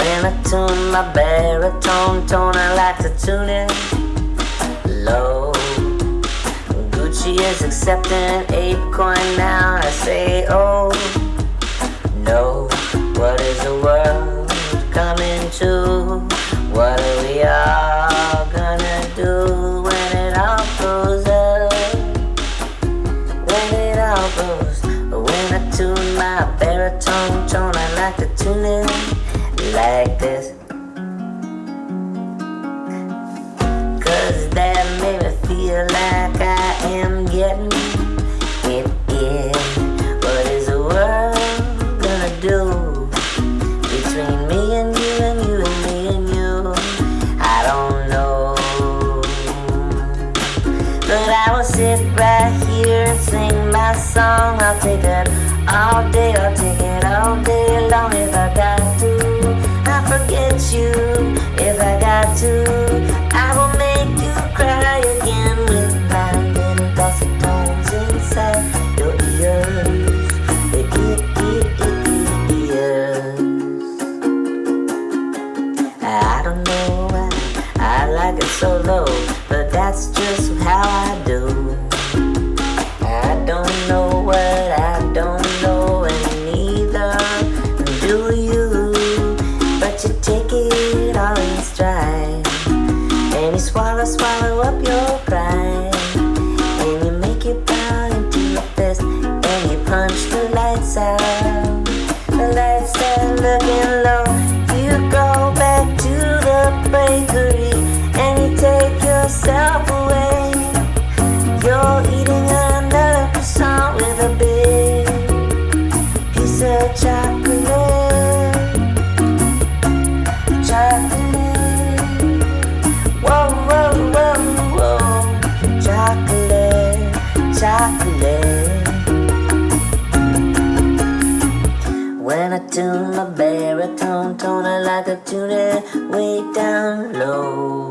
When I tune my baritone tone, I like to tune it low. Gucci is accepting ApeCoin now. I say, oh no, what is the world coming to? What are we all like this. Cause that made me feel like I am getting it in. What is the world gonna do between me and you and you and me and you? I don't know. But I will sit right here and sing my song. I'll take it all day, if I got to. I will make you cry again with my little dulcet tones inside your ears. Ears. I don't know why I like it so low, but that's just how I do. I don't know swallow, up your pride, and you make it bow into a fist, and you punch the lights out. The lights are looking low. You go back to the bakery and you take yourself away. You're eating another croissant with a big piece of chocolate. When I tune my baritone tone, I like to tune it way down low.